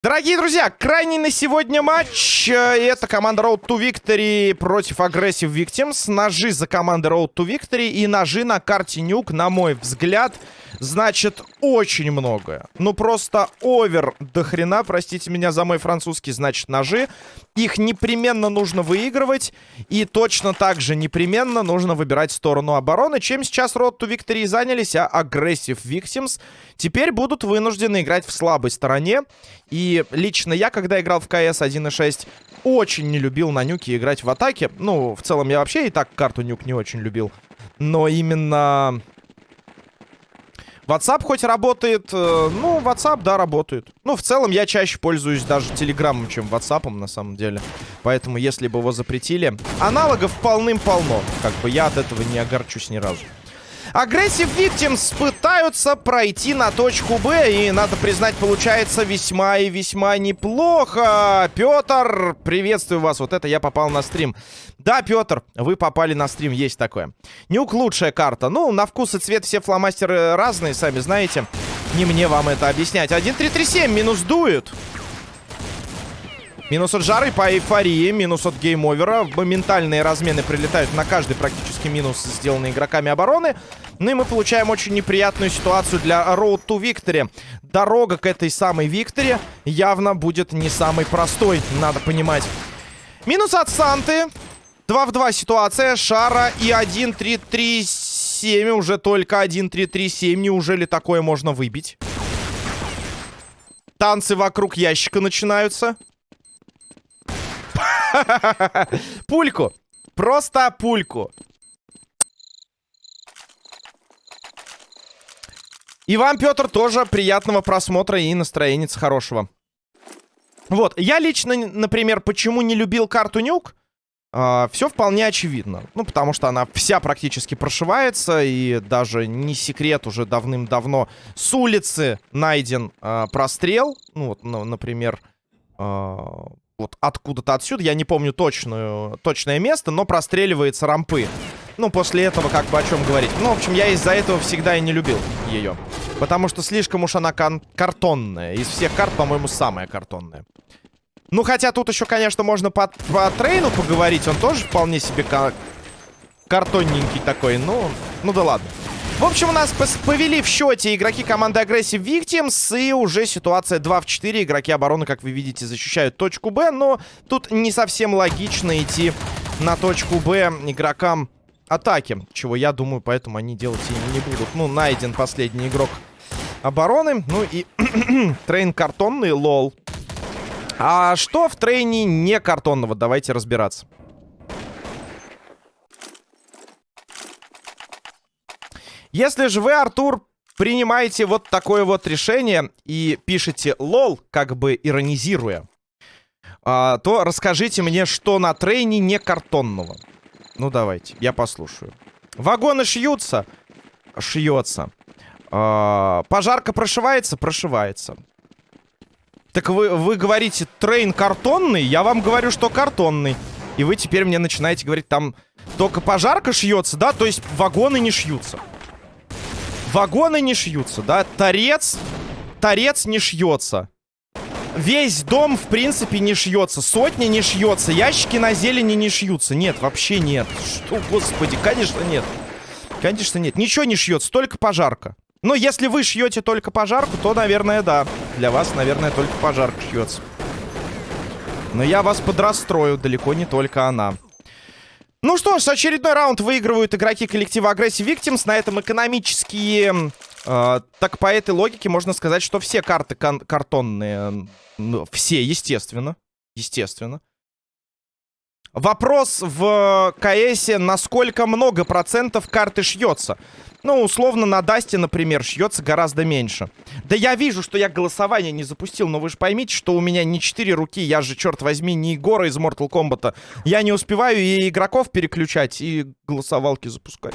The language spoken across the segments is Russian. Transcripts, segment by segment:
Дорогие друзья, крайний на сегодня матч. Э, это команда Road to Victory против Aggressive Victims. Ножи за командой Road to Victory и ножи на карте Нюк, на мой взгляд, значит очень многое. Ну просто овер до хрена, простите меня за мой французский, значит ножи. Их непременно нужно выигрывать. И точно так же непременно нужно выбирать сторону обороны. Чем сейчас Road to Victory занялись, а Aggressive Victims теперь будут вынуждены играть в слабой стороне. И лично я, когда играл в КС 1.6, очень не любил на нюке играть в атаке. Ну, в целом я вообще и так карту нюк не очень любил. Но именно WhatsApp хоть работает, э, ну, WhatsApp, да, работает. Ну, в целом, я чаще пользуюсь даже Телеграмом, чем WhatsApp, на самом деле. Поэтому, если бы его запретили... Аналогов полным-полно. Как бы я от этого не огорчусь ни разу. Aggressive Victims пытаются пройти на точку Б. И, надо признать, получается весьма и весьма неплохо. Петр, приветствую вас. Вот это я попал на стрим. Да, Петр, вы попали на стрим, есть такое. Nuke лучшая карта. Ну, на вкус и цвет все фломастеры разные, сами знаете. Не мне вам это объяснять. 1-3-3-7 минус do it. Минус от жары по эйфории, минус от гейм-овера. Моментальные размены прилетают на каждый практически минус, сделанный игроками обороны. Ну и мы получаем очень неприятную ситуацию для Road to Victory. Дорога к этой самой Викторе явно будет не самой простой, надо понимать. Минус от Санты. 2 в 2 ситуация. Шара и 1-3-3-7. Уже только 1-3-3-7. Неужели такое можно выбить? Танцы вокруг ящика начинаются. Пульку. Просто пульку. И вам, Петр, тоже приятного просмотра и настроения хорошего. Вот, я лично, например, почему не любил карту Нюк, Uh, все вполне очевидно. Ну, потому что она вся практически прошивается. И даже не секрет уже давным-давно с улицы найден uh, прострел. Ну, вот, ну, например, uh, вот откуда-то отсюда, я не помню точную, точное место, но простреливается рампы. Ну, после этого как бы о чем говорить. Ну, в общем, я из-за этого всегда и не любил ее. Потому что слишком уж она картонная. Из всех карт, по-моему, самая картонная. Ну, хотя тут еще, конечно, можно по, по трейну поговорить. Он тоже вполне себе картонненький такой. Ну, ну да ладно. В общем, у нас повели в счете игроки команды Aggressive Victims. И уже ситуация 2 в 4. Игроки обороны, как вы видите, защищают точку Б. Но тут не совсем логично идти на точку Б игрокам атаки. Чего я думаю, поэтому они делать и не будут. Ну, найден последний игрок обороны. Ну и Train картонный, лол. А что в трейне не картонного? Давайте разбираться. Если же вы, Артур, принимаете вот такое вот решение и пишете лол, как бы иронизируя, а, то расскажите мне, что на трейне не картонного. Ну, давайте, я послушаю. Вагоны шьются? Шьется. А, пожарка прошивается? Прошивается. Так вы, вы говорите, трейн картонный? Я вам говорю, что картонный. И вы теперь мне начинаете говорить, там только пожарка шьется, да? То есть вагоны не шьются. Вагоны не шьются, да? Торец... Торец не шьется. Весь дом, в принципе, не шьется. Сотни не шьется. Ящики на зелени не шьются. Нет, вообще нет. Что, господи, конечно нет. Конечно нет. Ничего не шьется, только пожарка. Но если вы шьете только пожарку, то, наверное, да. Для вас, наверное, только пожарка шьется. Но я вас подрастрою. Далеко не только она. Ну что ж, очередной раунд выигрывают игроки коллектива Aggressive Victims. На этом экономические... Э, так по этой логике можно сказать, что все карты кон картонные. Ну, все, естественно. Естественно. Вопрос в КСе, насколько много процентов карты шьется. Ну, условно, на Дасте, например, шьется гораздо меньше. Да я вижу, что я голосование не запустил, но вы же поймите, что у меня не 4 руки. Я же, черт возьми, не Егора из Mortal Kombat. Я не успеваю и игроков переключать, и голосовалки запускать.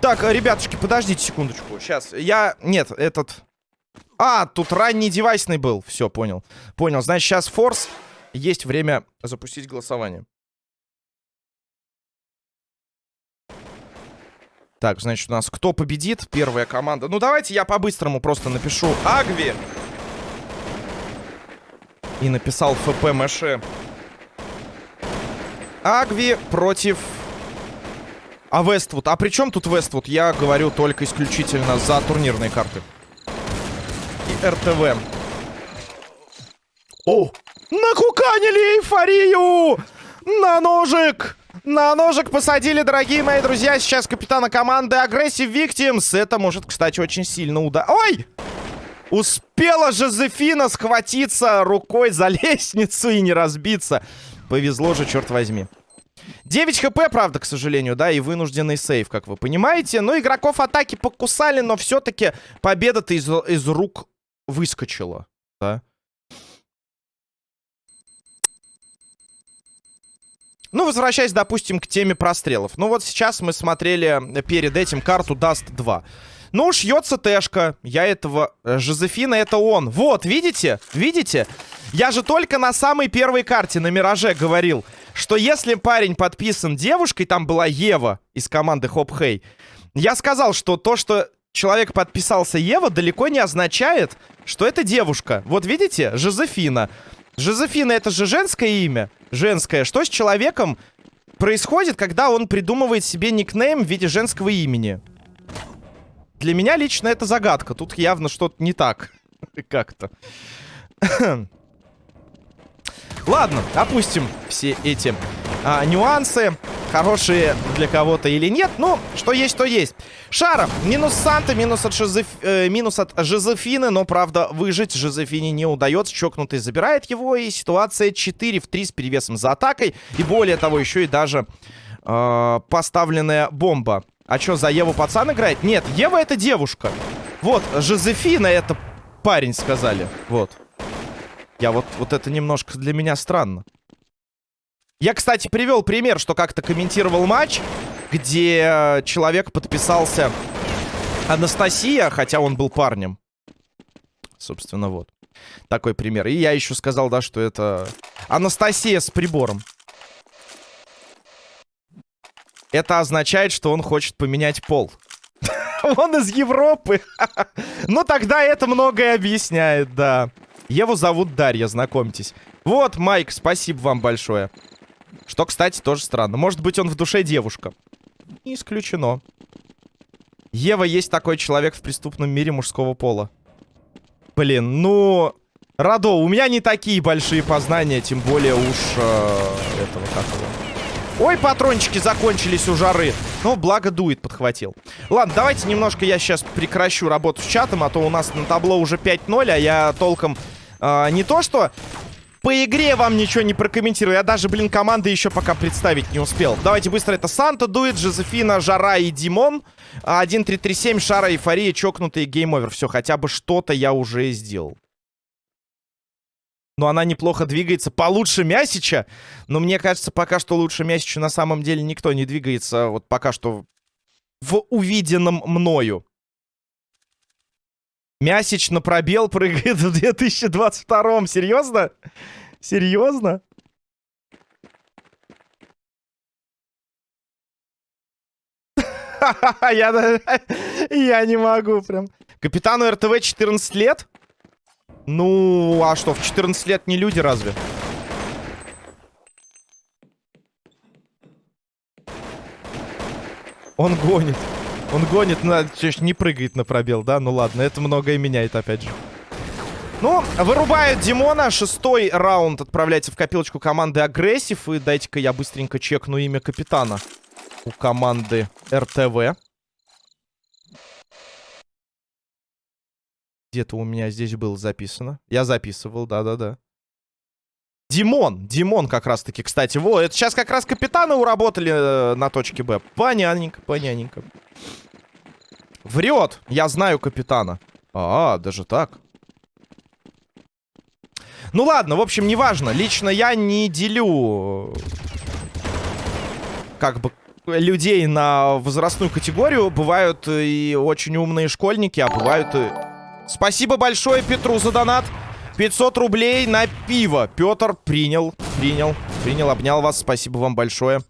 Так, ребятушки, подождите секундочку. Сейчас, я... Нет, этот... А, тут ранний девайсный был. Все, понял. Понял, значит, сейчас форс. Есть время запустить голосование. Так, значит, у нас кто победит? Первая команда. Ну, давайте я по-быстрому просто напишу Агви. И написал ФП Мэше. Агви против... А Вествуд? А при чем тут Вествуд? Я говорю только исключительно за турнирные карты. И РТВ. О! Накуканили эйфорию! На ножик! На ножик посадили, дорогие мои друзья. Сейчас капитана команды Aggressive Victims. Это может, кстати, очень сильно ударить. Ой! Успела Жозефина схватиться рукой за лестницу и не разбиться. Повезло же, черт возьми. 9 хп, правда, к сожалению, да, и вынужденный сейв, как вы понимаете. Но игроков атаки покусали, но все-таки победа-то из, из рук выскочила, да. Ну, возвращаясь, допустим, к теме прострелов. Ну, вот сейчас мы смотрели перед этим карту Dust 2. Ну, шьется Тэшка. Я этого... Э, Жозефина, это он. Вот, видите? Видите? Я же только на самой первой карте на Мираже говорил, что если парень подписан девушкой, там была Ева из команды Хоп Хей, я сказал, что то, что человек подписался Ева, далеко не означает, что это девушка. Вот видите? Жозефина. Жозефина это же женское имя. Женское. Что с человеком происходит, когда он придумывает себе никнейм в виде женского имени? Для меня лично это загадка. Тут явно что-то не так. Как-то. Ладно, опустим все эти а, нюансы хорошие для кого-то или нет. Ну, что есть, то есть. Шара. Минус Санта, минус от, Жозеф... э, минус от Жозефины. Но, правда, выжить Жозефине не удается. Чокнутый забирает его. И ситуация 4 в 3 с перевесом за атакой. И более того, еще и даже э, поставленная бомба. А что, за Еву пацан играет? Нет, Ева это девушка. Вот, Жозефина это парень, сказали. Вот. Я вот, вот это немножко для меня странно. Я, кстати, привел пример, что как-то комментировал матч, где человек подписался Анастасия, хотя он был парнем. Собственно, вот. Такой пример. И я еще сказал, да, что это Анастасия с прибором. Это означает, что он хочет поменять пол. Он из Европы. Ну, тогда это многое объясняет, да. Его зовут Дарья, знакомьтесь. Вот, Майк, спасибо вам большое. Что, кстати, тоже странно. Может быть, он в душе девушка. Не исключено. Ева есть такой человек в преступном мире мужского пола. Блин, ну... Радо, у меня не такие большие познания, тем более уж э, этого как его. Ой, патрончики закончились у жары. Но благо do it подхватил. Ладно, давайте немножко я сейчас прекращу работу с чатом, а то у нас на табло уже 5-0, а я толком э, не то что по игре вам ничего не прокомментирую. Я даже, блин, команды еще пока представить не успел. Давайте быстро. Это Санта, do it, Жозефина, Жара и Димон. 1-3-3-7, Шара, Эйфория, чокнутый, гейм-овер. Все, хотя бы что-то я уже сделал. Но она неплохо двигается. Получше Мясича. Но мне кажется, пока что лучше Мясича на самом деле никто не двигается. Вот пока что в увиденном мною. Мясич на пробел прыгает в 2022-м. Серьезно? Серьезно? я, я не могу прям. Капитану РТВ 14 лет? Ну, а что, в 14 лет не люди разве? Он гонит. Он гонит, на, не прыгает на пробел, да? Ну ладно, это многое меняет, опять же. Ну, вырубает Димона. Шестой раунд отправляется в копилочку команды Aggressive. И дайте-ка я быстренько чекну имя капитана у команды РТВ. Где-то у меня здесь было записано. Я записывал, да-да-да. Димон, Димон как раз-таки, кстати. Во, это сейчас как раз капитаны уработали э, на точке Б. Понятненько, понятненько. Врет. Я знаю капитана. А, даже так. Ну ладно, в общем, неважно. Лично я не делю... Как бы людей на возрастную категорию. Бывают и очень умные школьники, а бывают и... Спасибо большое Петру за донат. 500 рублей на пиво. Петр принял, принял, принял, обнял вас. Спасибо вам большое.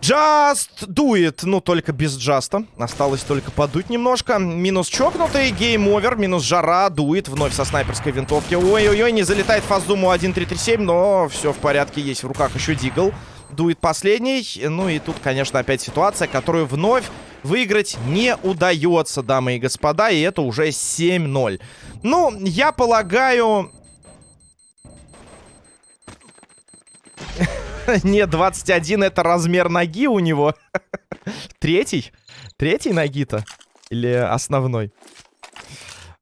Just do it, ну только без джаста. Осталось только подуть немножко. Минус чокнутый, гейм-овер, минус жара, do it вновь со снайперской винтовки. Ой-ой-ой, не залетает fast zoom у 1-3-3-7, но все в порядке, есть в руках еще Deagle. Дует последний, ну и тут, конечно, опять ситуация, которую вновь выиграть не удается, дамы и господа, и это уже 7-0. Ну, я полагаю... Нет, 21 это размер ноги у него. Третий? Третий ноги-то? Или основной?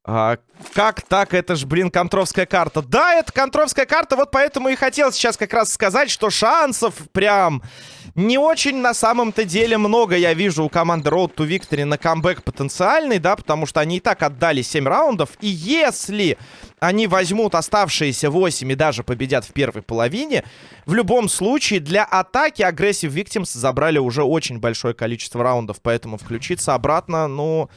А, как так? Это же, блин, контровская карта. Да, это контровская карта, вот поэтому и хотел сейчас как раз сказать, что шансов прям не очень на самом-то деле много я вижу у команды Road to Victory на камбэк потенциальный, да, потому что они и так отдали 7 раундов, и если они возьмут оставшиеся 8 и даже победят в первой половине, в любом случае для атаки Aggressive Victims забрали уже очень большое количество раундов, поэтому включиться обратно, ну,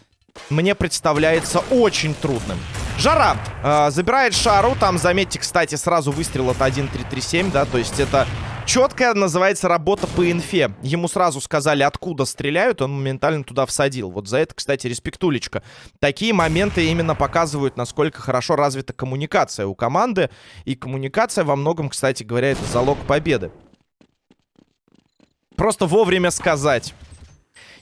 мне представляется очень трудным. Жара э, забирает шару. Там, заметьте, кстати, сразу выстрел от 1.337, да, то есть это четкая называется работа по инфе. Ему сразу сказали, откуда стреляют, он моментально туда всадил. Вот за это, кстати, респектулечка. Такие моменты именно показывают, насколько хорошо развита коммуникация у команды. И коммуникация во многом, кстати говоря, это залог победы. Просто вовремя сказать.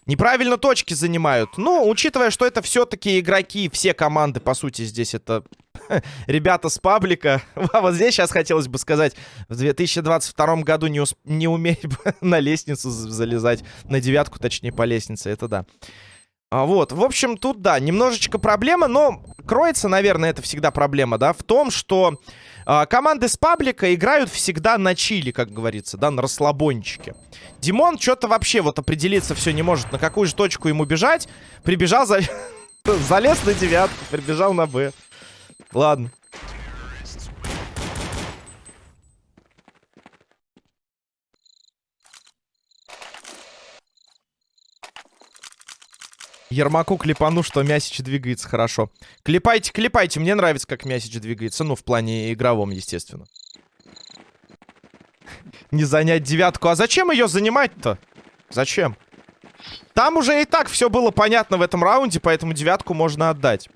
Неправильно точки занимают. Ну, учитывая, что это все-таки игроки, все команды, по сути, здесь это ребята с паблика. А вот здесь сейчас хотелось бы сказать, в 2022 году не, усп не уметь на лестницу залезать, на девятку, точнее, по лестнице, это да. А вот, в общем, тут, да, немножечко проблема, но кроется, наверное, это всегда проблема, да, в том, что э, команды с паблика играют всегда на чили, как говорится, да, на расслабончике. Димон что-то вообще вот определиться все не может, на какую же точку ему бежать. Прибежал, за... залез на девятку, прибежал на Б. Ладно. Ермаку клепану, что Мясич двигается хорошо. Клепайте, клепайте. Мне нравится, как Мясич двигается. Ну, в плане игровом, естественно. Не занять девятку. А зачем ее занимать-то? Зачем? Там уже и так все было понятно в этом раунде, поэтому девятку можно отдать.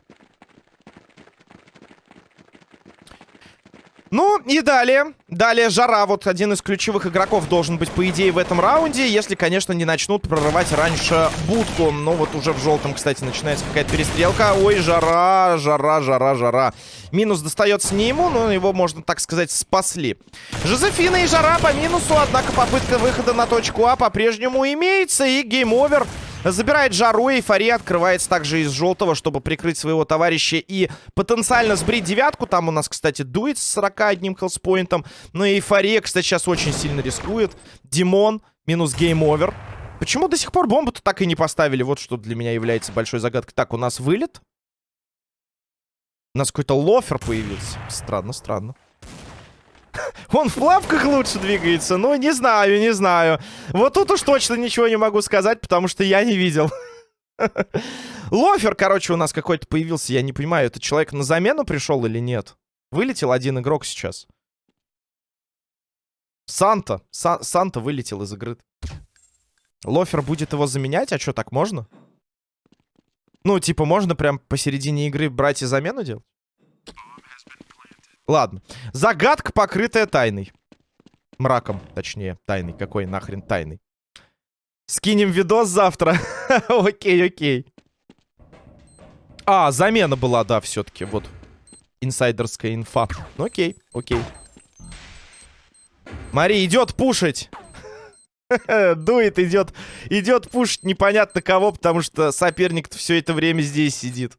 Ну, и далее. Далее Жара, вот один из ключевых игроков должен быть, по идее, в этом раунде. Если, конечно, не начнут прорывать раньше будку. Но вот уже в желтом, кстати, начинается какая-то перестрелка. Ой, Жара, Жара, Жара, Жара. Минус достается не ему, но его, можно так сказать, спасли. Жозефина и Жара по минусу, однако попытка выхода на точку А по-прежнему имеется. И гейм-овер. Забирает жару, эйфория открывается также из желтого, чтобы прикрыть своего товарища и потенциально сбрить девятку. Там у нас, кстати, do it с 41 health point ом. Но эйфория, кстати, сейчас очень сильно рискует. Димон минус гейм-овер. Почему до сих пор бомбу-то так и не поставили? Вот что для меня является большой загадкой. Так, у нас вылет. У нас какой-то лофер появился. Странно, странно. Он в плавках лучше двигается? Ну, не знаю, не знаю. Вот тут уж точно ничего не могу сказать, потому что я не видел. Лофер, короче, у нас какой-то появился. Я не понимаю, это человек на замену пришел или нет? Вылетел один игрок сейчас. Санта. Са Санта вылетел из игры. Лофер будет его заменять? А что, так можно? Ну, типа, можно прям посередине игры брать и замену делать? Ладно. Загадка, покрытая тайной. Мраком, точнее. Тайной. Какой нахрен тайный? Скинем видос завтра. окей, окей. А, замена была, да, все-таки. Вот. Инсайдерская инфа. Ну, окей, окей. Мари, идет пушить. Дует, идет. Идет пушить непонятно кого, потому что соперник все это время здесь сидит.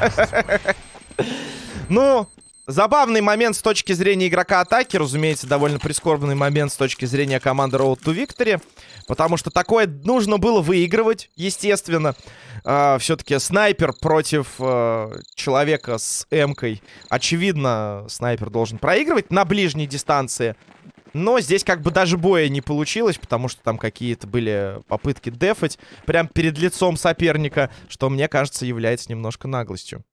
ну, Забавный момент с точки зрения игрока атаки. Разумеется, довольно прискорбный момент с точки зрения команды Road to Victory. Потому что такое нужно было выигрывать, естественно. Э, а, Все-таки снайпер против э, человека с М-кой. Очевидно, снайпер должен проигрывать на ближней дистанции. Но здесь как бы даже боя не получилось, потому что там какие-то были попытки дефать прям перед лицом соперника, что, мне кажется, является немножко наглостью.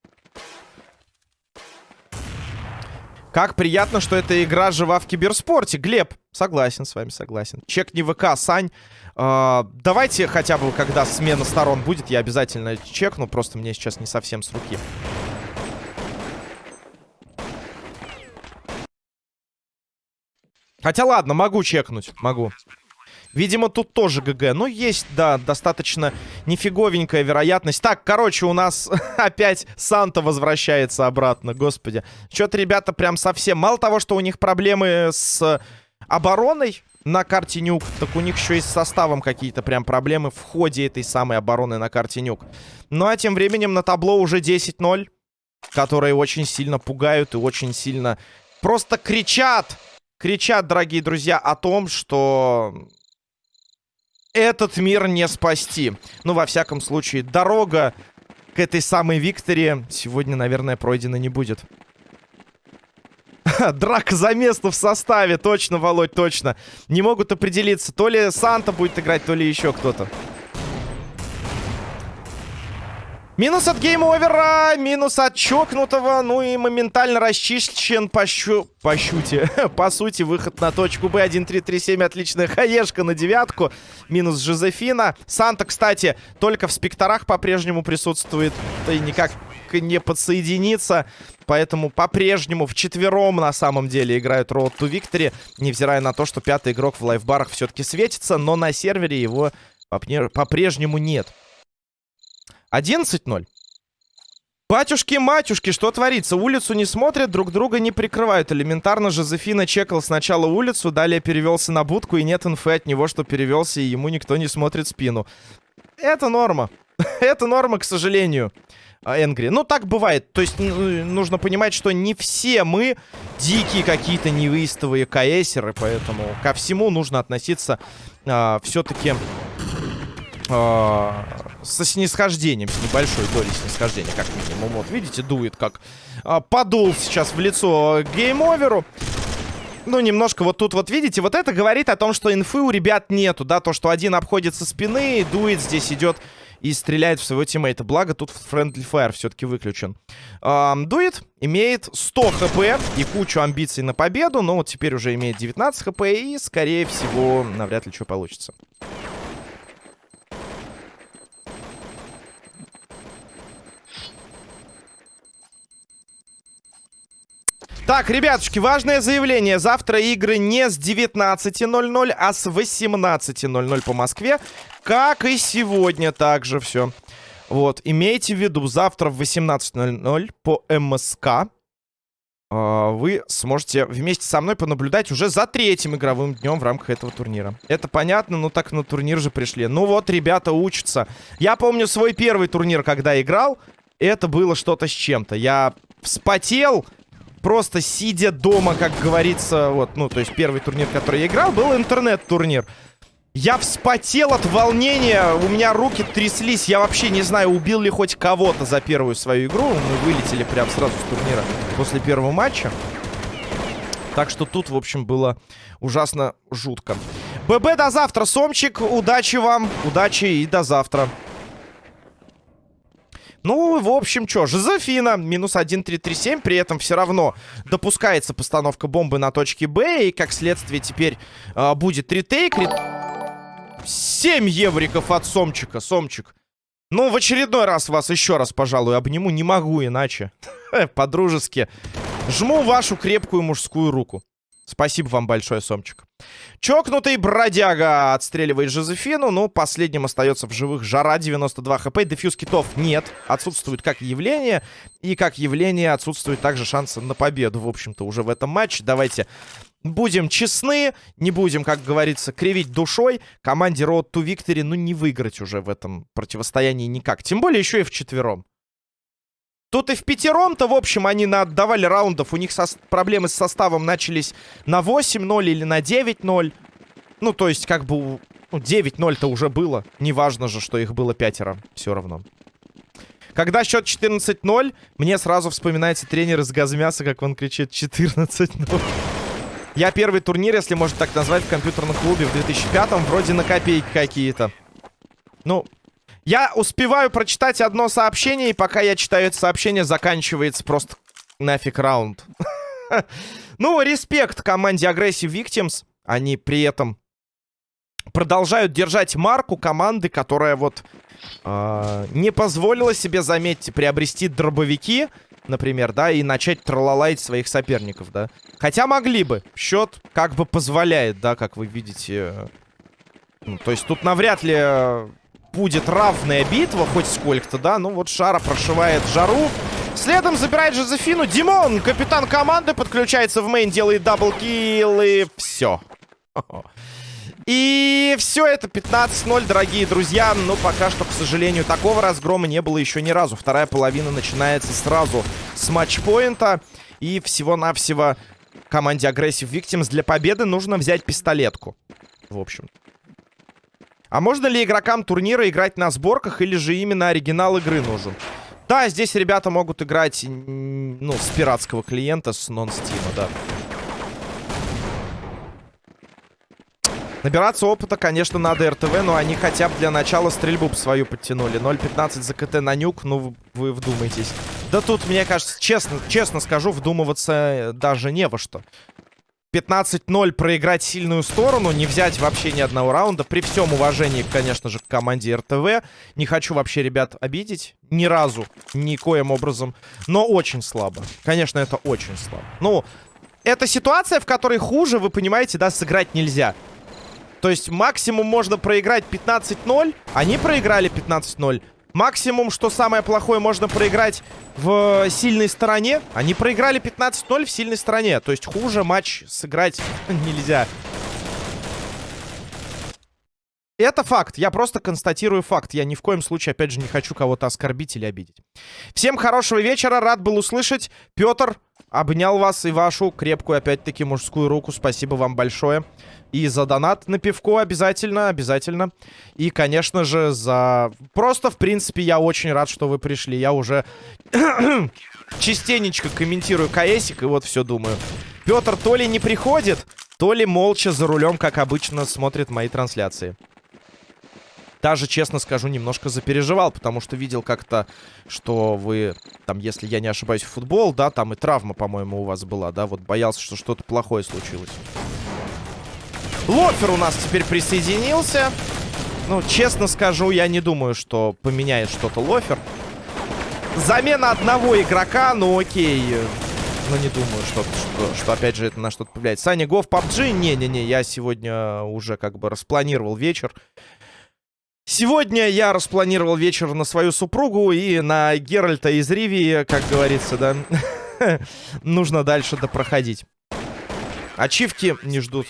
Как приятно, что эта игра жива в киберспорте. Глеб, согласен с вами, согласен. Чек не ВК, Сань. Э, давайте хотя бы, когда смена сторон будет, я обязательно чекну. Просто мне сейчас не совсем с руки. Хотя ладно, могу чекнуть, могу. Видимо, тут тоже ГГ. Ну, есть, да, достаточно нифиговенькая вероятность. Так, короче, у нас опять Санта возвращается обратно. Господи. Что-то ребята прям совсем... Мало того, что у них проблемы с обороной на карте Нюк, так у них еще и с составом какие-то прям проблемы в ходе этой самой обороны на карте Нюк. Ну, а тем временем на табло уже 10-0, которые очень сильно пугают и очень сильно просто кричат кричат, дорогие друзья, о том, что этот мир не спасти. Ну, во всяком случае, дорога к этой самой Виктории сегодня, наверное, пройдена не будет. Драка за место в составе. Точно, Володь, точно. Не могут определиться. То ли Санта будет играть, то ли еще кто-то. Минус от гейм-овера, минус от чокнутого, ну и моментально расчищен по, щу... по щуте. по сути, выход на точку Б. 1-3-3-7, отличная хаешка на девятку. Минус Жозефина. Санта, кстати, только в спекторах по-прежнему присутствует. И никак не подсоединиться. Поэтому по-прежнему в четвером на самом деле играют Road to Victory. Невзирая на то, что пятый игрок в лайфбарах все-таки светится. Но на сервере его по-прежнему нет. 11-0. Батюшки-матюшки, что творится? Улицу не смотрят, друг друга не прикрывают. Элементарно Жозефина чекал сначала улицу, далее перевелся на будку, и нет инфы от него, что перевелся, и ему никто не смотрит спину. Это норма. Это норма, к сожалению, а, Angry. Ну, так бывает. То есть нужно понимать, что не все мы дикие какие-то неистовые каэсеры, поэтому ко всему нужно относиться а, все-таки а, со снисхождением, с небольшой долей снисхождения, как минимум. Вот, видите, дует как а, подул сейчас в лицо Game Over у. Ну, немножко вот тут вот, видите, вот это говорит о том, что инфы у ребят нету, да, то, что один обходит со спины, дует, здесь идет и стреляет в своего тиммейта. Благо, тут Friendly Fire все-таки выключен. Эм, дует, имеет 100 хп и кучу амбиций на победу, но вот теперь уже имеет 19 хп и, скорее всего, навряд ли что получится. Так, ребятушки, важное заявление. Завтра игры не с 19.00, а с 18.00 по Москве. Как и сегодня также все. Вот, имейте в виду, завтра в 18.00 по МСК а, вы сможете вместе со мной понаблюдать уже за третьим игровым днем в рамках этого турнира. Это понятно, ну так на турнир же пришли. Ну вот, ребята учатся. Я помню свой первый турнир, когда играл. Это было что-то с чем-то. Я вспотел просто сидя дома, как говорится, вот, ну, то есть первый турнир, который я играл, был интернет-турнир. Я вспотел от волнения, у меня руки тряслись, я вообще не знаю, убил ли хоть кого-то за первую свою игру. Мы вылетели прям сразу с турнира после первого матча. Так что тут, в общем, было ужасно жутко. ББ до завтра, Сомчик, удачи вам, удачи и до завтра. Ну, в общем, что, Жозефина, минус 1-3-3-7, при этом все равно допускается постановка бомбы на точке Б, и как следствие теперь э, будет ретейк. Рет... 7 евриков от Сомчика, Сомчик. Ну, в очередной раз вас еще раз, пожалуй, обниму, не могу иначе. По-дружески. Жму вашу крепкую мужскую руку. Спасибо вам большое, Сомчик. Чокнутый бродяга отстреливает Жозефину. Ну, последним остается в живых Жара, 92 хп. Дефьюз китов нет. Отсутствует как явление. И как явление отсутствует также шансы на победу, в общем-то, уже в этом матче. Давайте будем честны. Не будем, как говорится, кривить душой. Команде Road to Victory, ну, не выиграть уже в этом противостоянии никак. Тем более еще и в четвером. Тут и в пятером-то, в общем, они отдавали раундов. У них со проблемы с составом начались на 8-0 или на 9-0. Ну, то есть, как бы, ну, 9-0-то уже было. Неважно же, что их было пятеро. Все равно. Когда счет 14-0, мне сразу вспоминается тренер из Газмяса, как он кричит 14-0. Я первый турнир, если можно так назвать, в компьютерном клубе в 2005-м. Вроде на копейки какие-то. Ну, я успеваю прочитать одно сообщение, и пока я читаю это сообщение, заканчивается просто нафиг раунд. Ну, респект команде Aggressive Victims. Они при этом продолжают держать марку команды, которая вот э, не позволила себе, заметьте, приобрести дробовики, например, да, и начать троллалать своих соперников, да. Хотя могли бы. Счет как бы позволяет, да, как вы видите. Ну, то есть тут навряд ли будет равная битва, хоть сколько-то, да. Ну вот Шара прошивает Жару. Следом забирает Жозефину. Димон, капитан команды, подключается в main, делает double kill и все. И все это 15-0, дорогие друзья. Но пока что, к сожалению, такого разгрома не было еще ни разу. Вторая половина начинается сразу с матчпоинта. И всего-навсего команде Aggressive Victims для победы нужно взять пистолетку. В общем. А можно ли игрокам турнира играть на сборках или же именно оригинал игры нужен? Да, здесь ребята могут играть, ну, с пиратского клиента, с нон-стима, да. Набираться опыта, конечно, надо РТВ, но они хотя бы для начала стрельбу свою подтянули. 0.15 за КТ на нюк, ну вы вдумайтесь. Да тут, мне кажется, честно, честно скажу, вдумываться э, даже не во что. 15-0 проиграть сильную сторону, не взять вообще ни одного раунда. При всем уважении, конечно же, к команде РТВ. Не хочу вообще ребят обидеть. Ни разу. Никоим образом. Но очень слабо. Конечно, это очень слабо. Ну, это ситуация, в которой хуже, вы понимаете, да, сыграть нельзя. То есть максимум можно проиграть 15-0. Они проиграли 15-0. Максимум, что самое плохое, можно проиграть в сильной стороне. Они проиграли 15-0 в сильной стороне. То есть хуже матч сыграть нельзя. Это факт. Я просто констатирую факт. Я ни в коем случае, опять же, не хочу кого-то оскорбить или обидеть. Всем хорошего вечера. Рад был услышать. Петр обнял вас и вашу крепкую, опять-таки, мужскую руку. Спасибо вам большое. И за донат на пивко обязательно, обязательно. И, конечно же, за... Просто, в принципе, я очень рад, что вы пришли. Я уже частенечко комментирую КСик и вот все думаю. Петр то ли не приходит, то ли молча за рулем, как обычно, смотрит мои трансляции. Даже, честно скажу, немножко запереживал, потому что видел как-то, что вы, там, если я не ошибаюсь, в футбол, да, там и травма, по-моему, у вас была, да, вот боялся, что что-то плохое случилось. Лофер у нас теперь присоединился. Ну, честно скажу, я не думаю, что поменяет что-то Лофер. Замена одного игрока, ну окей. Но не думаю, что, что, что опять же это на что-то повлияет. Саня Го в PUBG? Не-не-не, я сегодня уже как бы распланировал вечер. Сегодня я распланировал вечер на свою супругу и на Геральта из Ривии, как говорится, да. Нужно дальше допроходить. Ачивки не ждут.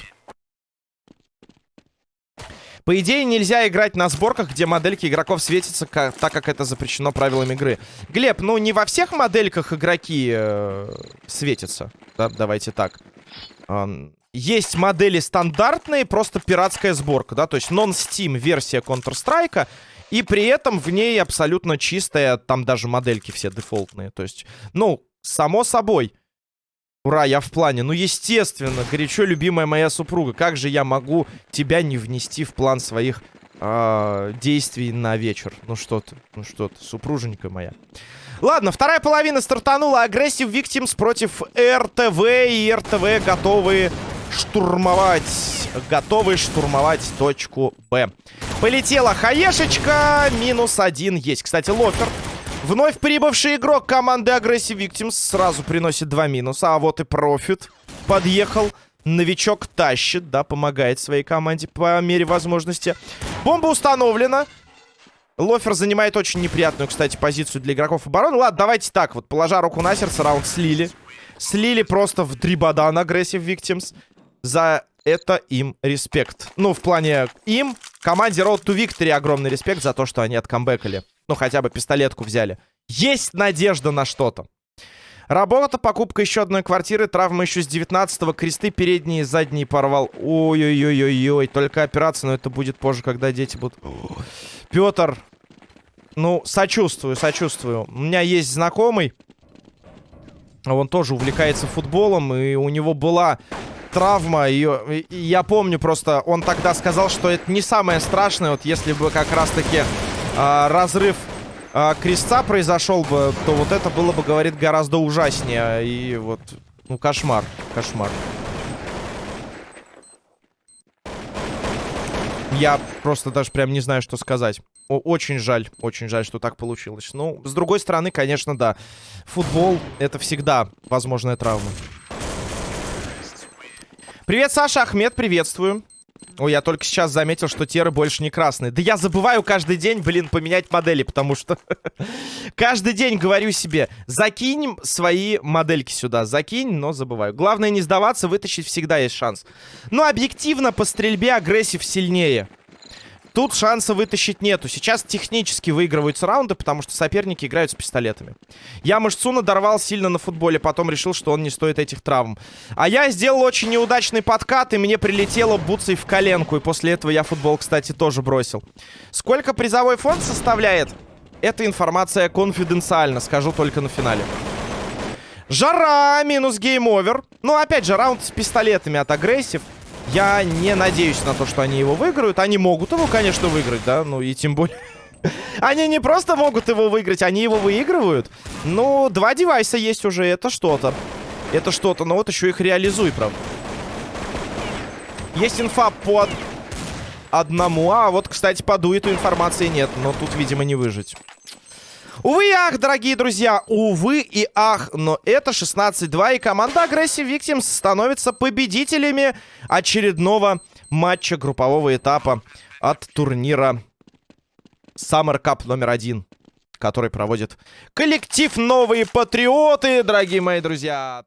По идее, нельзя играть на сборках, где модельки игроков светятся, как, так как это запрещено правилами игры. Глеб, ну не во всех модельках игроки э, светятся. Да, давайте так. Э, есть модели стандартные, просто пиратская сборка, да, то есть non-steam версия Counter-Strike, и при этом в ней абсолютно чистая, там даже модельки все дефолтные, то есть, ну, само собой. Ура, я в плане. Ну, естественно, горячо любимая моя супруга. Как же я могу тебя не внести в план своих э, действий на вечер? Ну что ты, ну что ты, супруженька моя. Ладно, вторая половина стартанула. Aggressive Victims против РТВ. И РТВ готовы штурмовать. Готовы штурмовать точку Б. Полетела хаешечка. Минус один есть. Кстати, Лофер Вновь прибывший игрок команды Aggressive Victims сразу приносит два минуса. А вот и Профит подъехал. Новичок тащит, да, помогает своей команде по мере возможности. Бомба установлена. Лофер занимает очень неприятную, кстати, позицию для игроков обороны. Ладно, давайте так вот, положа руку на сердце, раунд слили. Слили просто в дрибадан Aggressive Victims. За это им респект. Ну, в плане им, команде Road to Victory огромный респект за то, что они откамбэкали. Ну, хотя бы пистолетку взяли. Есть надежда на что-то. Работа, покупка еще одной квартиры, травма еще с 19-го, кресты передние и задние порвал. Ой-ой-ой-ой-ой, только операция, но это будет позже, когда дети будут... Петр, ну, сочувствую, сочувствую. У меня есть знакомый, он тоже увлекается футболом, и у него была травма. Ее, я помню просто, он тогда сказал, что это не самое страшное, вот если бы как раз-таки э, разрыв э, крестца произошел бы, то вот это было бы, говорит, гораздо ужаснее. И вот Ну, кошмар, кошмар. Я просто даже прям не знаю, что сказать. О очень жаль, очень жаль, что так получилось. Ну, с другой стороны, конечно, да. Футбол — это всегда возможная травма. Привет, Саша, Ахмед, приветствую. Ой, я только сейчас заметил, что теры больше не красные. Да я забываю каждый день, блин, поменять модели, потому что каждый день говорю себе, закинь свои модельки сюда, закинь, но забываю. Главное не сдаваться, вытащить всегда есть шанс. Но объективно по стрельбе агрессив сильнее. Тут шанса вытащить нету. Сейчас технически выигрываются раунды, потому что соперники играют с пистолетами. Я мышцу надорвал сильно на футболе, потом решил, что он не стоит этих травм. А я сделал очень неудачный подкат, и мне прилетело буцей в коленку. И после этого я футбол, кстати, тоже бросил. Сколько призовой фонд составляет? Эта информация конфиденциальна, скажу только на финале. Жара минус Game Over. Ну, опять же, раунд с пистолетами от Aggressive. Я не надеюсь на то, что они его выиграют. Они могут его, конечно, выиграть, да? Ну и тем более... Они не просто могут его выиграть, они его выигрывают. Ну, два девайса есть уже, это что-то. Это что-то, но вот еще их реализуй, правда. Есть инфа под одному. А вот, кстати, по дуэту информации нет. Но тут, видимо, не выжить. Увы и ах, дорогие друзья, увы и ах, но это 16-2, и команда Aggressive Victims становится победителями очередного матча группового этапа от турнира Summer Cup номер один, который проводит коллектив Новые Патриоты, дорогие мои друзья.